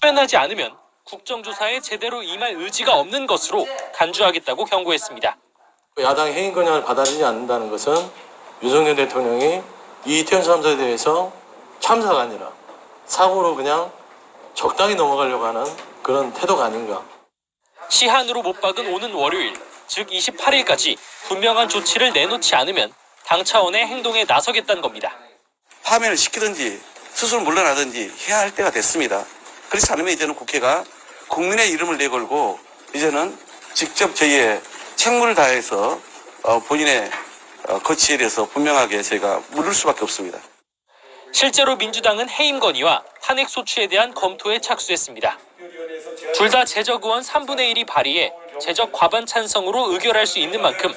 표현하지 않으면 국정조사에 제대로 임할 의지가 없는 것으로 간주하겠다고 경고했습니다. 야당의 해임 권한을 받아들이지 않는다는 것은 윤석열 대통령이 이 이태원 참사에 대해서 참사가 아니라 사고로 그냥 적당히 넘어가려고 하는 그런 태도가 아닌가. 시한으로 못 박은 오는 월요일, 즉 28일까지 분명한 조치를 내놓지 않으면 당 차원의 행동에 나서겠다는 겁니다. 파면을 시키든지 스스로 물러나든지 해야 할 때가 됐습니다. 그렇지 않으면 이제는 국회가 국민의 이름을 내걸고 이제는 직접 저희의 책무를 다해서 어, 본인의 어, 거치에 대해서 분명하게 저희가 물을 수밖에 없습니다. 실제로 민주당은 해임 건의와 탄핵 소추에 대한 검토에 착수했습니다. 둘 다 제적 의원 3분의 1이 발의해 제적 과반 찬성으로 의결할 수 있는 만큼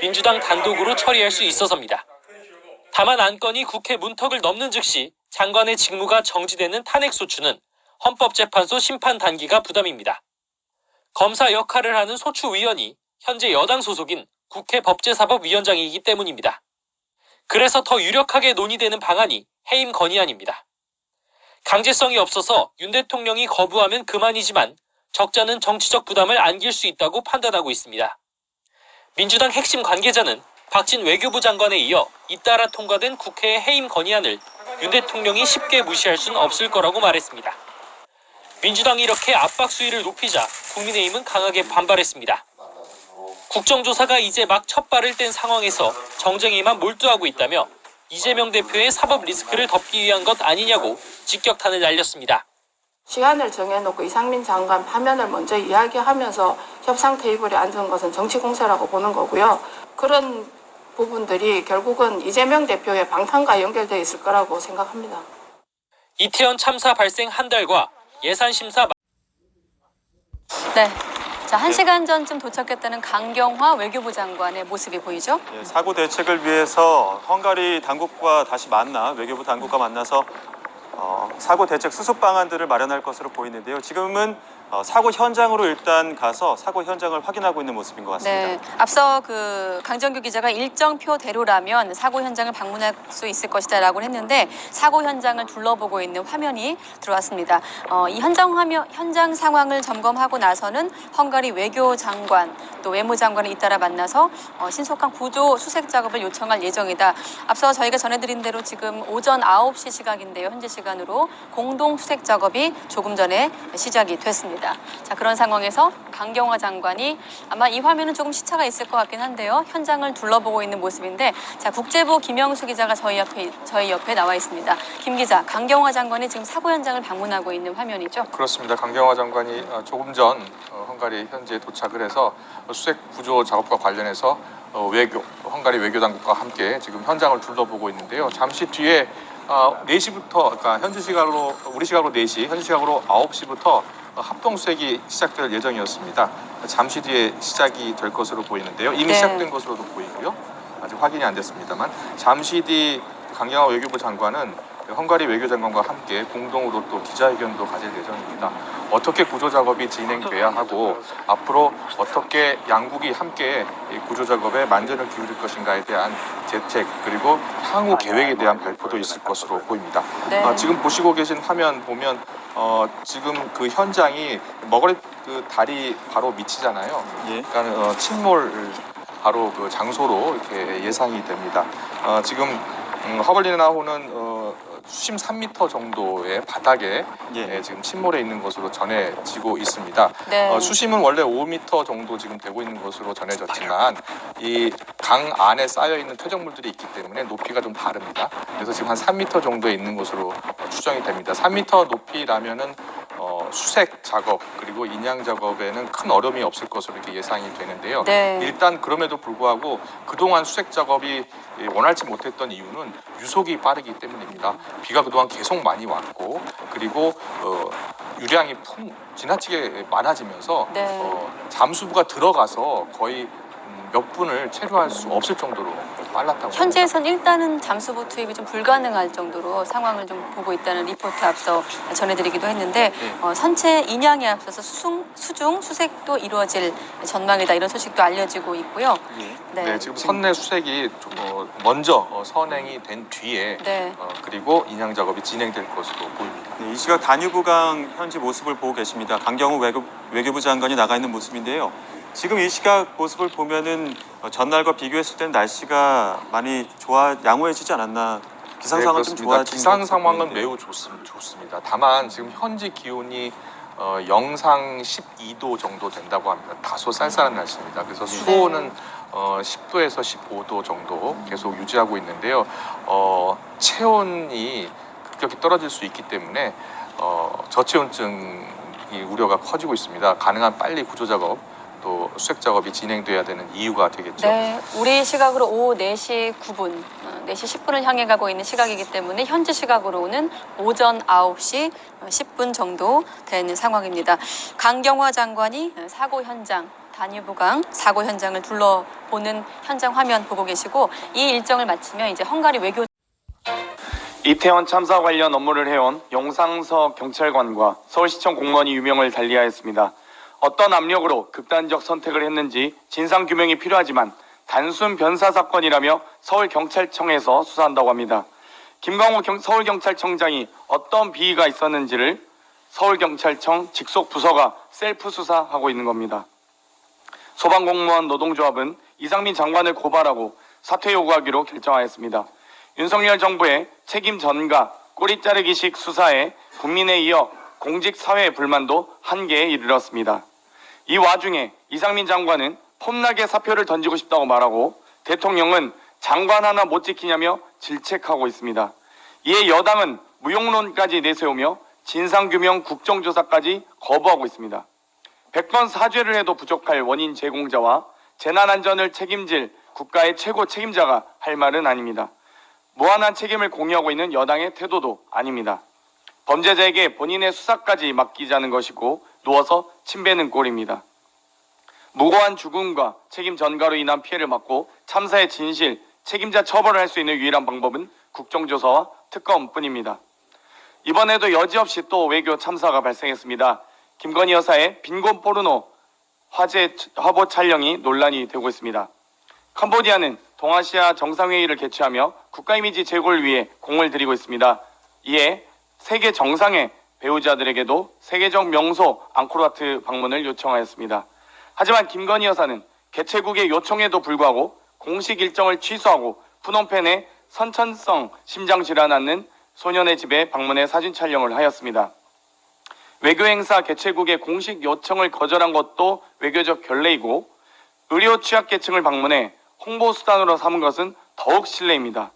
민주당 단독으로 처리할 수 있어서입니다. 다만 안건이 국회 문턱을 넘는 즉시 장관의 직무가 정지되는 탄핵 소추는 헌법재판소 심판 단기가 부담입니다. 검사 역할을 하는 소추위원이 현재 여당 소속인 국회 법제사법위원장이기 때문입니다. 그래서 더 유력하게 논의되는 방안이 해임 건의안입니다. 강제성이 없어서 윤 대통령이 거부하면 그만이지만 적자는 정치적 부담을 안길 수 있다고 판단하고 있습니다. 민주당 핵심 관계자는 박진 외교부 장관에 이어 잇따라 통과된 국회의 해임 건의안을 윤 대통령이 쉽게 무시할 수는 없을 거라고 말했습니다. 민주당이 이렇게 압박 수위를 높이자 국민의힘은 강하게 반발했습니다. 국정조사가 이제 막 첫 발을 뗀 상황에서 정쟁에만 몰두하고 있다며 이재명 대표의 사법 리스크를 덮기 위한 것 아니냐고 직격탄을 날렸습니다. 시간을 정해놓고 이상민 장관 파면을 먼저 이야기하면서 협상 테이블에 앉은 것은 정치 공세라고 보는 거고요. 그런 부분들이 결국은 이재명 대표의 방탄과 연결되어 있을 거라고 생각합니다. 이태원 참사 발생 한 달과 예산 심사 네. 자, 한 시간 전쯤 도착했다는 강경화 외교부 장관의 모습이 보이죠? 예, 사고 대책을 위해서 헝가리 당국과 다시 만나 외교부 당국과 만나서 어, 사고 대책 수습 방안들을 마련할 것으로 보이는데요. 지금은 어, 사고 현장으로 일단 가서 사고 현장을 확인하고 있는 모습인 것 같습니다. 네. 앞서 그 강정규 기자가 일정표대로라면 사고 현장을 방문할 수 있을 것이다 라고 했는데 사고 현장을 둘러보고 있는 화면이 들어왔습니다. 어, 이 현장 화면 현장 상황을 점검하고 나서는 헝가리 외교 장관 또 외무 장관을 잇따라 만나서 어, 신속한 구조 수색 작업을 요청할 예정이다. 앞서 저희가 전해드린 대로 지금 오전 9시 시각인데요. 현재 시간으로 공동 수색 작업이 조금 전에 시작이 됐습니다. 자 그런 상황에서 강경화 장관이 아마 이 화면은 조금 시차가 있을 것 같긴 한데요. 현장을 둘러보고 있는 모습인데 자 국제부 김영수 기자가 저희 옆에 저희 옆에 나와 있습니다. 김 기자, 강경화 장관이 지금 사고 현장을 방문하고 있는 화면이죠. 그렇습니다. 강경화 장관이 어, 조금 전 어, 헝가리 현지에 도착을 해서 수색 구조 작업과 관련해서 어, 외교 헝가리 외교 당국과 함께 지금 현장을 둘러보고 있는데요. 잠시 뒤에 어, 4시부터 그러니까 현지 시각으로 우리 시각으로 4시, 현지 시각으로 9시부터 합동 수색이 시작될 예정이었습니다. 잠시 뒤에 시작이 될 것으로 보이는데요. 이미 네. 시작된 것으로도 보이고요. 아직 확인이 안 됐습니다만 잠시 뒤 강경화 외교부 장관은 헝가리 외교장관과 함께 공동으로 또 기자회견도 가질 예정입니다. 어떻게 구조 작업이 진행돼야 하고 앞으로 어떻게 양국이 함께 이 구조 작업에 만전을 기울일 것인가에 대한 대책 그리고 향후 계획에 대한 발표도 있을 것으로 보입니다. 네. 아, 지금 보시고 계신 화면 보면 어, 지금 그 현장이 머거리 그 다리 바로 밑이잖아요. 예. 그러니까 어, 침몰 바로 그 장소로 이렇게 예상이 됩니다. 어, 지금 음, 허벌리나호는 어, 수심 3m 정도의 바닥에 예. 예, 지금 침몰해 있는 것으로 전해지고 있습니다. 네. 어, 수심은 원래 5m 정도 지금 되고 있는 것으로 전해졌지만 이 강 안에 쌓여 있는 퇴적물들이 있기 때문에 높이가 좀 다릅니다. 그래서 지금 한 3m 정도에 있는 것으로 어, 추정이 됩니다. 3m 높이라면은 어, 수색 작업 그리고 인양 작업에는 큰 어려움이 없을 것으로 이렇게 예상이 되는데요. 네. 일단 그럼에도 불구하고 그동안 수색 작업이 예, 원활치 못했던 이유는 유속이 빠르기 때문입니다. 비가 그동안 계속 많이 왔고 그리고 어, 유량이 풍 지나치게 많아지면서 네. 어, 잠수부가 들어가서 거의 음, 몇 분을 체류할 수 없을 정도로 빨랐다고 현지에선 일단은 잠수부 투입이 좀 불가능할 정도로 상황을 좀 보고 있다는 리포트 앞서 전해드리기도 했는데 네. 어, 선체 인양에 앞서서 수중, 수중 수색도 이루어질 전망이다 이런 소식도 알려지고 있고요. 네, 지금 선내 수색이 좀, 어, 먼저 어, 선행이 된 뒤에 네. 어, 그리고 인양 작업이 진행될 것으로 보입니다. 네, 이 시각 단유부강 현지 모습을 보고 계십니다. 강경호 외교, 외교부 장관이 나가 있는 모습인데요. 지금 이 시각 모습을 보면은 어, 전날과 비교했을 때는 날씨가 많이 좋아 양호해지지 않았나 기상 상황 좀 그렇습니다. 좋아진 기상 것 상황은. 매우 좋습니다. 좋습니다. 다만 지금 현지 기온이 어, 영상 12도 정도 된다고 합니다. 다소 쌀쌀한 날씨입니다. 그래서 수온은 어, 10도에서 15도 정도 계속 유지하고 있는데요. 어, 체온이 급격히 떨어질 수 있기 때문에 어, 저체온증이 우려가 커지고 있습니다. 가능한 빨리 구조 작업 또 수색 작업이 진행돼야 되는 이유가 되겠죠. 네, 우리 시각으로 오후 4시 9분, 어, 4시 10분을 향해 가고 있는 시각이기 때문에 현지 시각으로는 오전 9시 10분 정도 되는 상황입니다. 강경화 장관이 사고 현장, 단유부강 사고 현장을 둘러보는 현장 화면 보고 계시고 이 일정을 마치면 이제 헝가리 외교 이태원 참사 관련 업무를 해온 용상서 경찰관과 서울시청 공무원이 유명을 달리하였습니다. 어떤 압력으로 극단적 선택을 했는지 진상 규명이 필요하지만 단순 변사 사건이라며 서울경찰청에서 수사한다고 합니다. 김광호 경- 서울경찰청장이 어떤 비위가 있었는지를 서울경찰청 직속 부서가 셀프 수사하고 있는 겁니다. 소방공무원 노동조합은 이상민 장관을 고발하고 사퇴 요구하기로 결정하였습니다. 윤석열 정부의 책임 전가, 꼬리 자르기식 수사에 국민에 이어 공직 사회 불만도 한계에 이르렀습니다. 이 와중에 이상민 장관은 폼나게 사표를 던지고 싶다고 말하고 대통령은 장관 하나 못 지키냐며 질책하고 있습니다. 이에 여당은 무용론까지 내세우며 진상규명 국정조사까지 거부하고 있습니다. 100번 사죄를 해도 부족할 원인 제공자와 재난안전을 책임질 국가의 최고 책임자가 할 말은 아닙니다. 무한한 책임을 공유하고 있는 여당의 태도도 아닙니다. 범죄자에게 본인의 수사까지 맡기자는 것이고 누워서 침뱉는 꼴입니다. 무고한 죽음과 책임 전가로 인한 피해를 막고 참사의 진실, 책임자 처벌을 할 수 있는 유일한 방법은 국정조사와 특검뿐입니다. 이번에도 여지없이 또 외교 참사가 발생했습니다. 김건희 여사의 빈곤 포르노 화제 화보 촬영이 논란이 되고 있습니다. 캄보디아는 동아시아 정상회의를 개최하며 국가 이미지 제고를 위해 공을 들이고 있습니다. 이에 세계 정상의 배우자들에게도 세계적 명소 앙코르와트 방문을 요청하였습니다. 하지만 김건희 여사는 개최국의 요청에도 불구하고 공식 일정을 취소하고 푸놈펜에 선천성 심장질환 앓는 소년의 집에 방문해 사진 촬영을 하였습니다. 외교 행사 개최국의 공식 요청을 거절한 것도 외교적 결례이고 의료 취약계층을 방문해 홍보 수단으로 삼은 것은 더욱 실례입니다.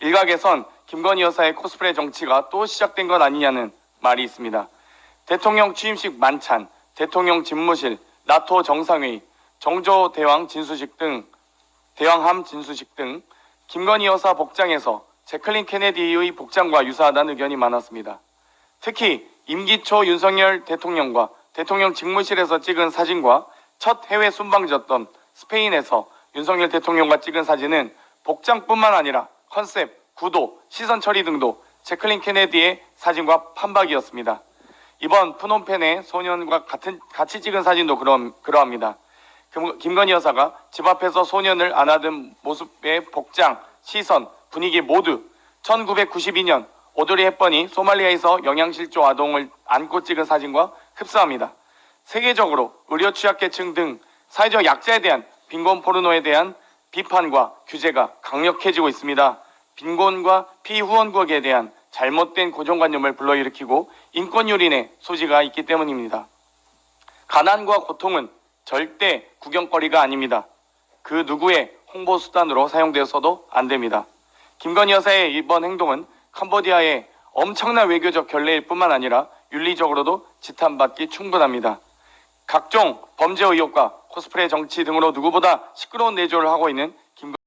일각에선 김건희 여사의 코스프레 정치가 또 시작된 것 아니냐는 말이 있습니다. 대통령 취임식 만찬, 대통령 집무실, 나토 정상회의, 정조 대왕 진수식 등 대왕함 진수식 등 김건희 여사 복장에서 제클린 케네디의 복장과 유사하다는 의견이 많았습니다. 특히 임기 초 윤석열 대통령과 대통령 직무실에서 찍은 사진과 첫 해외 순방졌던 스페인에서 윤석열 대통령과 찍은 사진은 복장뿐만 아니라 컨셉, 구도, 시선 처리 등도 제클린 케네디의 사진과 판박이었습니다. 이번 푸놈펜의 소년과 같은 같이 찍은 사진도 그러, 그러합니다. 김- 김건희 여사가 집 앞에서 소년을 안아든 모습의 복장, 시선, 분위기 모두 1992년 오드리 헵번이 소말리아에서 영양실조 아동을 안고 찍은 사진과 흡사합니다. 세계적으로 의료 취약계층 등 사회적 약자에 대한 빈곤 포르노에 대한 비판과 규제가 강력해지고 있습니다. 빈곤과 피후원국에 대한 잘못된 고정관념을 불러일으키고 인권유린의 소지가 있기 때문입니다. 가난과 고통은 절대 구경거리가 아닙니다. 그 누구의 홍보 수단으로 사용되어서도 안 됩니다. 김건희 여사의 이번 행동은 캄보디아의 엄청난 외교적 결례일 뿐만 아니라 윤리적으로도 지탄받기 충분합니다. 각종 범죄 의혹과 코스프레 정치 등으로 누구보다 시끄러운 내조를 하고 있는 김건희